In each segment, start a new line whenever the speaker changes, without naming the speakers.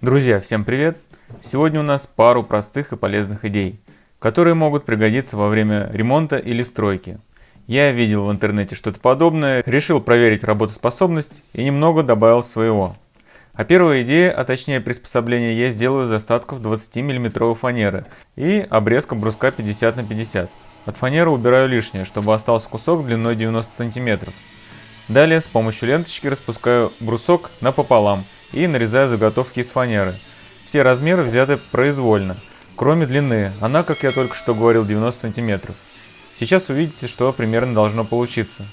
Друзья, всем привет! Сегодня у нас пару простых и полезных идей, которые могут пригодиться во время ремонта или стройки. Я видел в интернете что-то подобное, решил проверить работоспособность и немного добавил своего. А первая идея, а точнее приспособление, я сделаю из остатков 20 мм фанеры и обрезком бруска 50 на 50. От фанеры убираю лишнее, чтобы остался кусок длиной 90 см. Далее с помощью ленточки распускаю брусок напополам и нарезаю заготовки из фанеры. Все размеры взяты произвольно, кроме длины, она, как я только что говорил, 90 см. Сейчас увидите, что примерно должно получиться.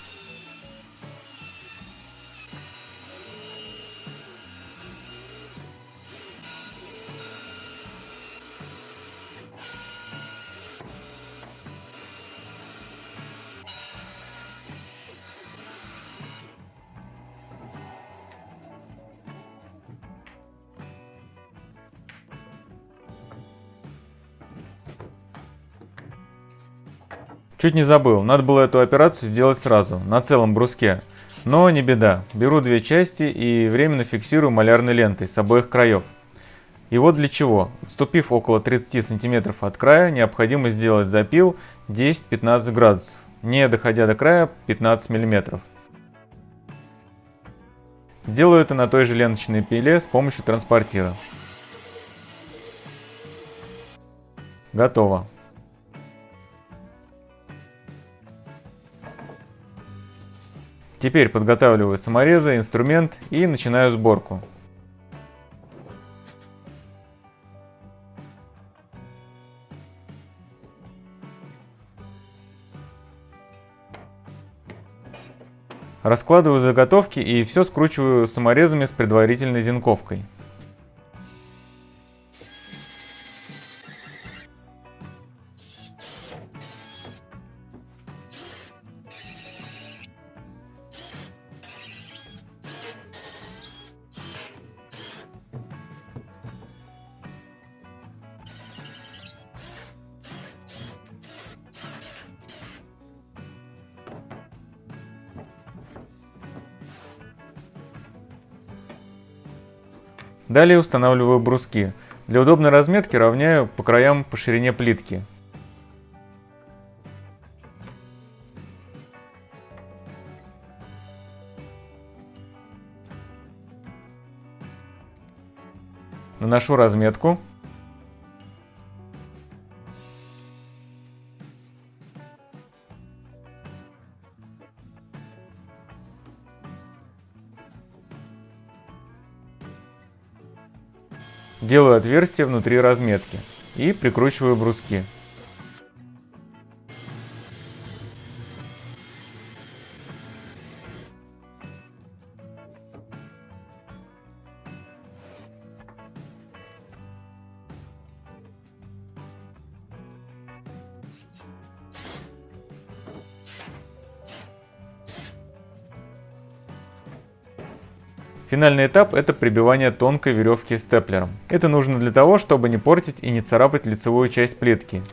Чуть не забыл, надо было эту операцию сделать сразу, на целом бруске. Но не беда, беру две части и временно фиксирую малярной лентой с обоих краев. И вот для чего. Отступив около 30 см от края, необходимо сделать запил 10-15 градусов, не доходя до края 15 мм. Сделаю это на той же ленточной пиле с помощью транспортира. Готово. Теперь подготавливаю саморезы, инструмент и начинаю сборку. Раскладываю заготовки и все скручиваю саморезами с предварительной зенковкой. Далее устанавливаю бруски. Для удобной разметки равняю по краям по ширине плитки. Наношу разметку. Делаю отверстие внутри разметки и прикручиваю бруски. Финальный этап – это прибивание тонкой веревки степлером. Это нужно для того, чтобы не портить и не царапать лицевую часть плитки.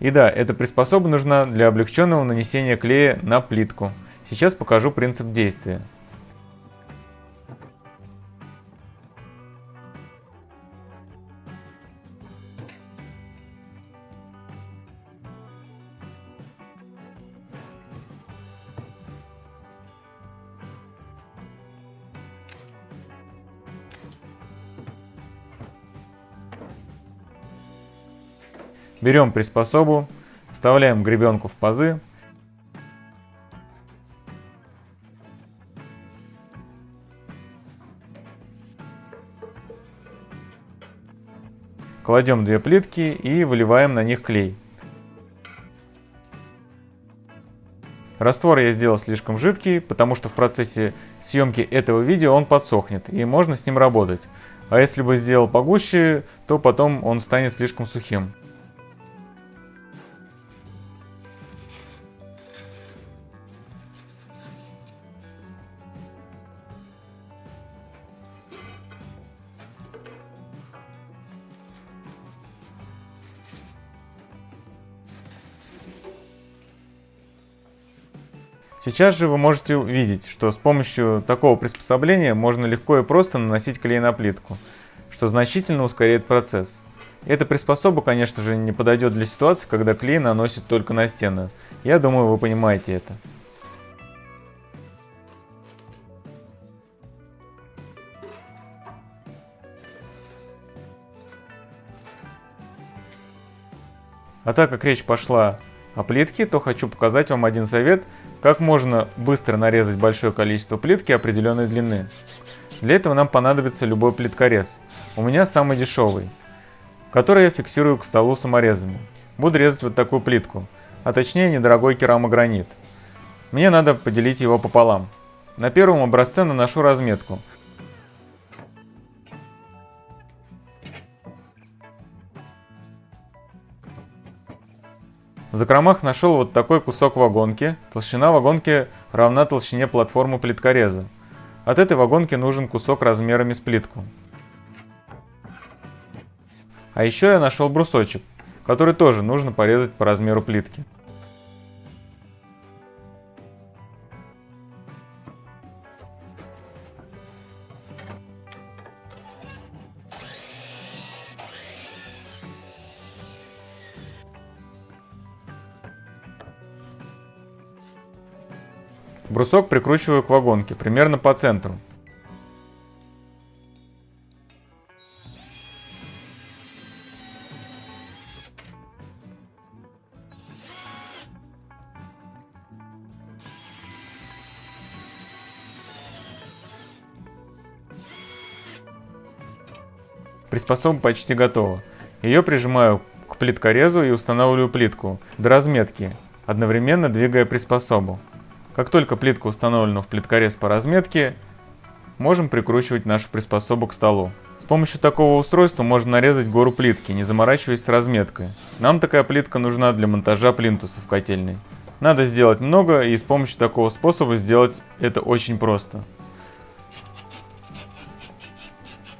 И да, эта приспособа нужна для облегченного нанесения клея на плитку. Сейчас покажу принцип действия. Берем приспособу, вставляем гребенку в пазы. Кладем две плитки и выливаем на них клей. Раствор я сделал слишком жидкий, потому что в процессе съемки этого видео он подсохнет и можно с ним работать. А если бы сделал погуще, то потом он станет слишком сухим. Сейчас же вы можете увидеть, что с помощью такого приспособления можно легко и просто наносить клей на плитку, что значительно ускоряет процесс. Эта приспособа, конечно же, не подойдет для ситуации, когда клей наносит только на стену. Я думаю, вы понимаете это. А так как речь пошла о плитке, то хочу показать вам один совет, как можно быстро нарезать большое количество плитки определенной длины. Для этого нам понадобится любой плиткорез. У меня самый дешевый, который я фиксирую к столу саморезами. Буду резать вот такую плитку, а точнее недорогой керамогранит. Мне надо поделить его пополам. На первом образце наношу разметку, В закромах нашел вот такой кусок вагонки. Толщина вагонки равна толщине платформы плиткореза. От этой вагонки нужен кусок размерами с плитку. А еще я нашел брусочек, который тоже нужно порезать по размеру плитки. Брусок прикручиваю к вагонке, примерно по центру. Приспособа почти готова. Ее прижимаю к плиткорезу и устанавливаю плитку до разметки, одновременно двигая приспособу. Как только плитка установлена в плиткорез по разметке, можем прикручивать нашу приспособу к столу. С помощью такого устройства можно нарезать гору плитки, не заморачиваясь с разметкой. Нам такая плитка нужна для монтажа плинтуса в котельной. Надо сделать много, и с помощью такого способа сделать это очень просто.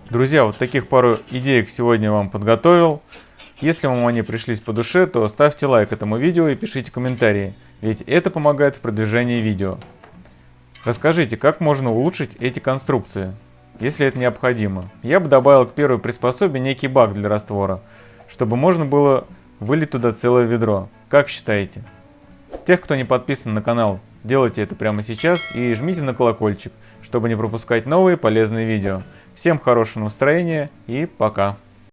Друзья, вот таких пару идеек сегодня вам подготовил. Если вам они пришлись по душе, то ставьте лайк этому видео и пишите комментарии ведь это помогает в продвижении видео. Расскажите, как можно улучшить эти конструкции, если это необходимо. Я бы добавил к первой приспособе некий бак для раствора, чтобы можно было вылить туда целое ведро. Как считаете? Тех, кто не подписан на канал, делайте это прямо сейчас и жмите на колокольчик, чтобы не пропускать новые полезные видео. Всем хорошего настроения и пока!